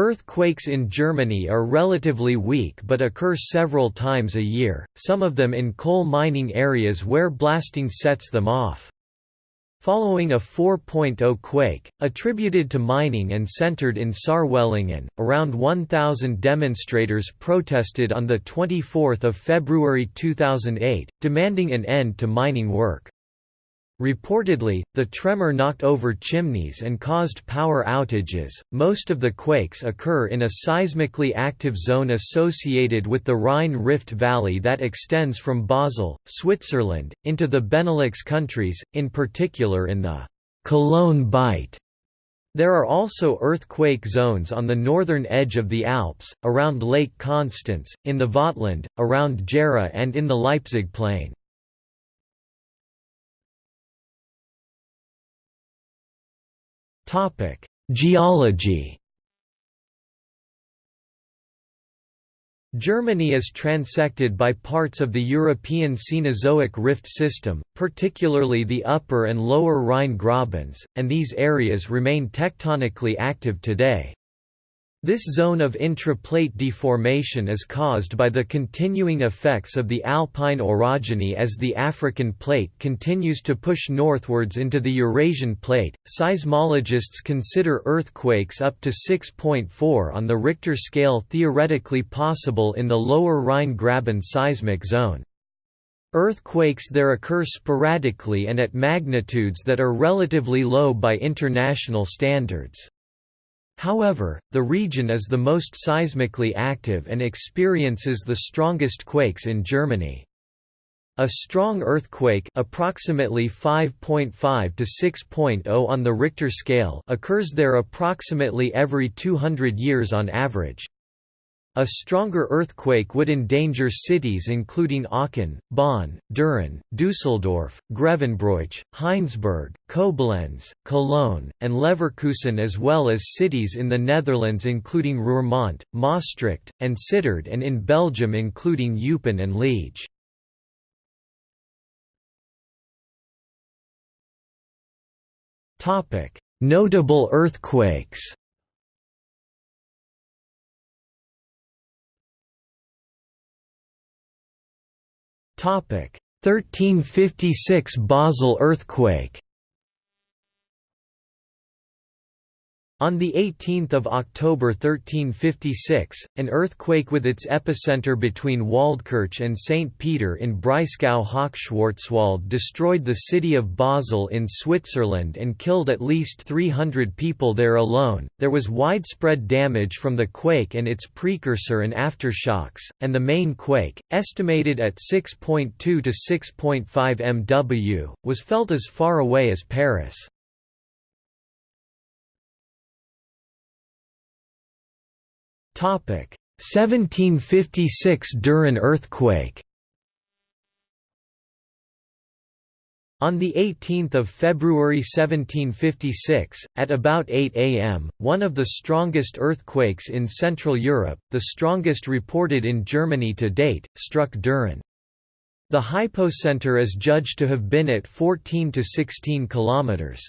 Earthquakes in Germany are relatively weak but occur several times a year, some of them in coal mining areas where blasting sets them off. Following a 4.0 quake, attributed to mining and centered in Saarwellingen, around 1,000 demonstrators protested on 24 February 2008, demanding an end to mining work. Reportedly, the tremor knocked over chimneys and caused power outages. Most of the quakes occur in a seismically active zone associated with the Rhine Rift Valley that extends from Basel, Switzerland, into the Benelux countries, in particular in the Cologne Bight. There are also earthquake zones on the northern edge of the Alps, around Lake Constance, in the Vogtland, around Gera and in the Leipzig plain. Topic: Geology. Germany is transected by parts of the European Cenozoic rift system, particularly the upper and lower Rhine grabens, and these areas remain tectonically active today. This zone of intra-plate deformation is caused by the continuing effects of the alpine orogeny as the African plate continues to push northwards into the Eurasian plate. Seismologists consider earthquakes up to 6.4 on the Richter scale theoretically possible in the lower Rhine Graben seismic zone. Earthquakes there occur sporadically and at magnitudes that are relatively low by international standards. However, the region is the most seismically active and experiences the strongest quakes in Germany. A strong earthquake approximately 5.5 to 6.0 on the Richter scale occurs there approximately every 200 years on average. A stronger earthquake would endanger cities including Aachen, Bonn, Düren, Düsseldorf, Grevenbroich, Heinsberg, Koblenz, Cologne, and Leverkusen as well as cities in the Netherlands including Roermond, Maastricht, and Sittard and in Belgium including Eupen and Liege. Notable earthquakes 1356 Basel earthquake On 18 October 1356, an earthquake with its epicenter between Waldkirch and St. Peter in Breisgau-Hochschwarzwald destroyed the city of Basel in Switzerland and killed at least 300 people there alone. There was widespread damage from the quake and its precursor and aftershocks, and the main quake, estimated at 6.2 to 6.5 MW, was felt as far away as Paris. 1756 Düren earthquake On 18 February 1756, at about 8 am, one of the strongest earthquakes in Central Europe, the strongest reported in Germany to date, struck Düren. The hypocenter is judged to have been at 14 to 16 kilometers.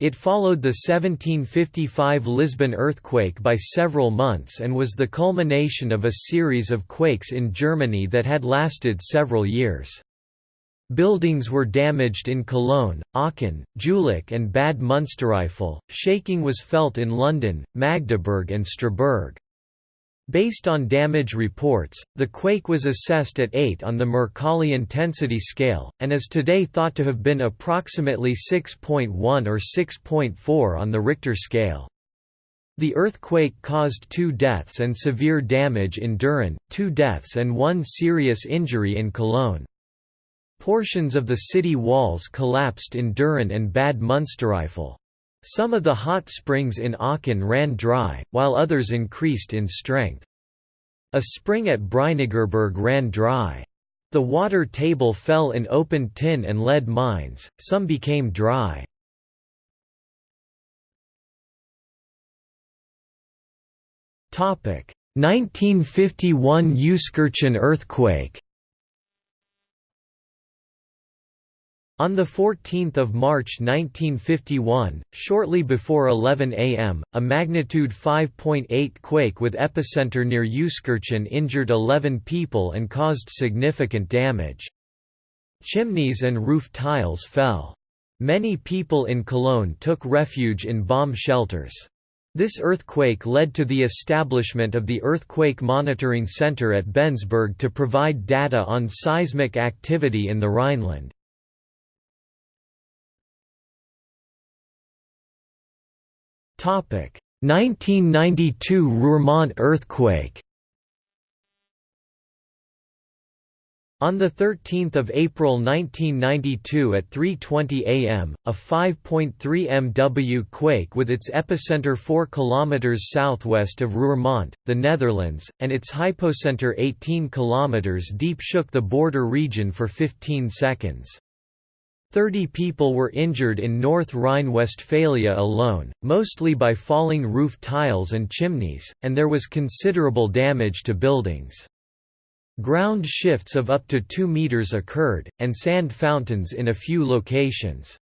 It followed the 1755 Lisbon earthquake by several months and was the culmination of a series of quakes in Germany that had lasted several years. Buildings were damaged in Cologne, Aachen, Jülich and Bad Münstereifel, shaking was felt in London, Magdeburg and Strasbourg. Based on damage reports, the quake was assessed at 8 on the Mercalli intensity scale, and is today thought to have been approximately 6.1 or 6.4 on the Richter scale. The earthquake caused two deaths and severe damage in Düren, two deaths and one serious injury in Cologne. Portions of the city walls collapsed in Düren and Bad Münstereifel. Some of the hot springs in Aachen ran dry, while others increased in strength. A spring at Breinigerberg ran dry. The water table fell in open tin and lead mines, some became dry. Topic 1951 Euskirchen earthquake On 14 March 1951, shortly before 11 am, a magnitude 5.8 quake with epicenter near Euskirchen injured 11 people and caused significant damage. Chimneys and roof tiles fell. Many people in Cologne took refuge in bomb shelters. This earthquake led to the establishment of the Earthquake Monitoring Center at Bensberg to provide data on seismic activity in the Rhineland. Topic: 1992 Roermond earthquake. On 13 April 1992 at 3.20 am, a 5.3 MW quake with its epicenter 4 km southwest of Roermond, the Netherlands, and its hypocenter 18 km deep shook the border region for 15 seconds. Thirty people were injured in North Rhine-Westphalia alone, mostly by falling roof tiles and chimneys, and there was considerable damage to buildings. Ground shifts of up to 2 meters occurred, and sand fountains in a few locations.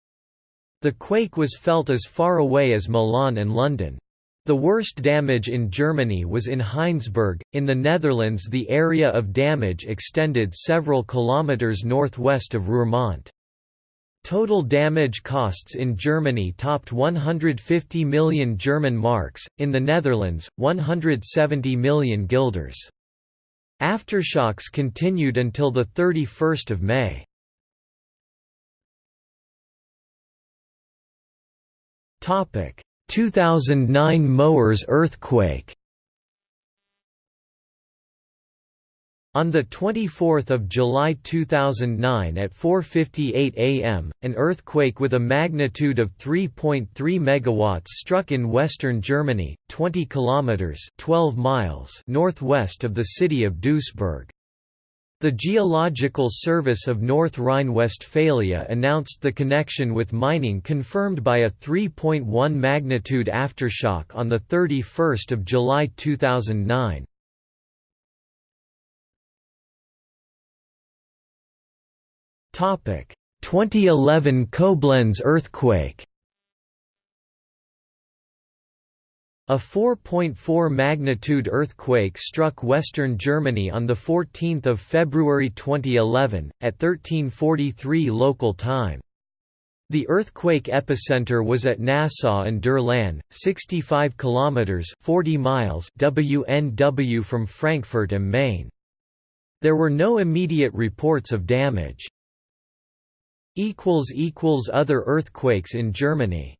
The quake was felt as far away as Milan and London. The worst damage in Germany was in Heinsberg. In the Netherlands, the area of damage extended several kilometers northwest of Roermond. Total damage costs in Germany topped 150 million German marks, in the Netherlands, 170 million guilders. Aftershocks continued until 31 May. Topic: 2009 Moers earthquake. On 24 July 2009 at 4.58 am, an earthquake with a magnitude of 3.3 MW struck in western Germany, 20 kilometers 12 miles northwest of the city of Duisburg. The Geological Service of North Rhine-Westphalia announced the connection with mining confirmed by a 3.1 magnitude aftershock on 31 July 2009. 2011 Koblenz earthquake A 4.4 magnitude earthquake struck western Germany on 14 February 2011, at 1343 local time. The earthquake epicenter was at Nassau and Durlan, 65 kilometers (40 miles) WNW from Frankfurt am Main. There were no immediate reports of damage. Other earthquakes in Germany